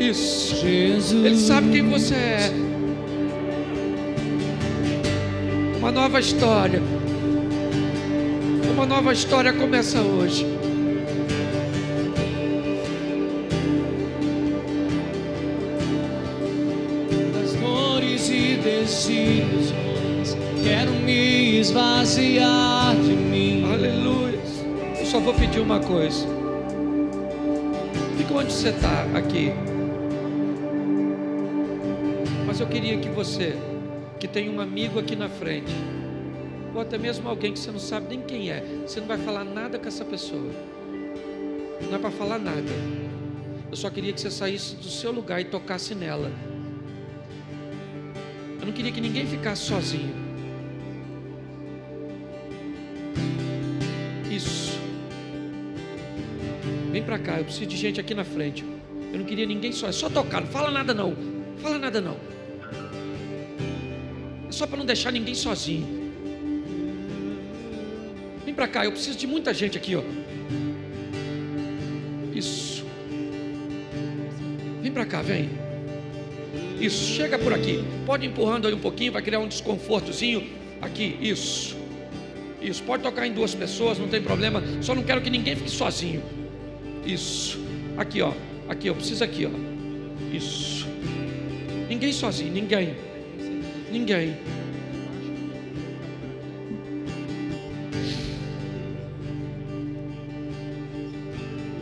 Isso. Jesus. Ele sabe quem você é. Uma nova história. Uma nova história começa hoje. Quero me esvaziar de mim. Aleluia. Eu só vou pedir uma coisa. Fica onde você está aqui. Mas eu queria que você, que tem um amigo aqui na frente, ou até mesmo alguém que você não sabe nem quem é, você não vai falar nada com essa pessoa. Não é para falar nada. Eu só queria que você saísse do seu lugar e tocasse nela. Não queria que ninguém ficasse sozinho. Isso. Vem pra cá, eu preciso de gente aqui na frente. Eu não queria ninguém só, é só tocar, não fala nada não. Fala nada não. É só para não deixar ninguém sozinho. Vem pra cá, eu preciso de muita gente aqui, ó. Isso. Vem pra cá, vem. Isso, chega por aqui. Pode empurrando aí um pouquinho, vai criar um desconfortozinho. Aqui, isso. Isso, pode tocar em duas pessoas, não tem problema. Só não quero que ninguém fique sozinho. Isso. Aqui, ó. Aqui, eu preciso aqui, ó. Isso. Ninguém sozinho, ninguém. Ninguém.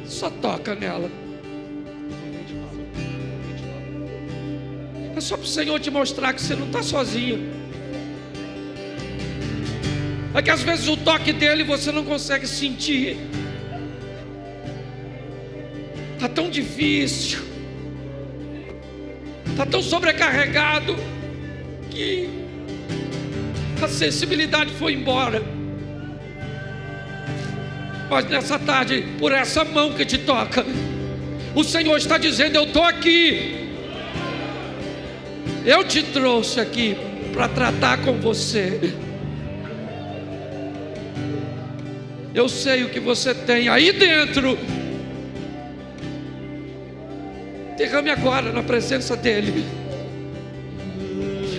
Só toca nela. É só para o Senhor te mostrar que você não está sozinho. É que às vezes o toque dele você não consegue sentir. Está tão difícil. Está tão sobrecarregado que a sensibilidade foi embora. Mas nessa tarde, por essa mão que te toca, o Senhor está dizendo: Eu estou aqui. Eu te trouxe aqui para tratar com você. Eu sei o que você tem aí dentro. Derrame agora na presença dEle.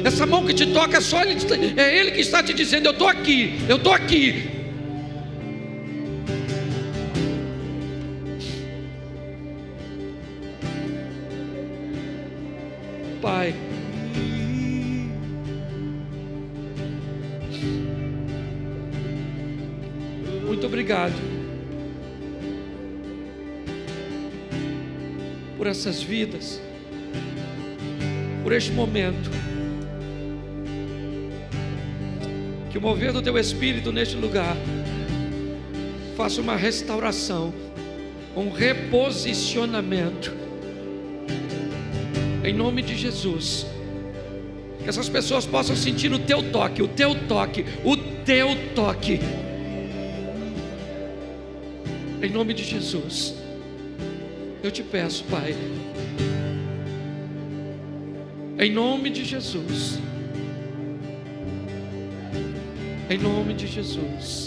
Essa mão que te toca, é só ele, é Ele que está te dizendo: Eu estou aqui, eu estou aqui. Por essas vidas, por este momento. Que o mover do teu espírito neste lugar faça uma restauração, um reposicionamento. Em nome de Jesus. Que essas pessoas possam sentir o teu toque, o teu toque, o teu toque. Em nome de Jesus. Eu te peço, Pai. Em nome de Jesus. Em nome de Jesus.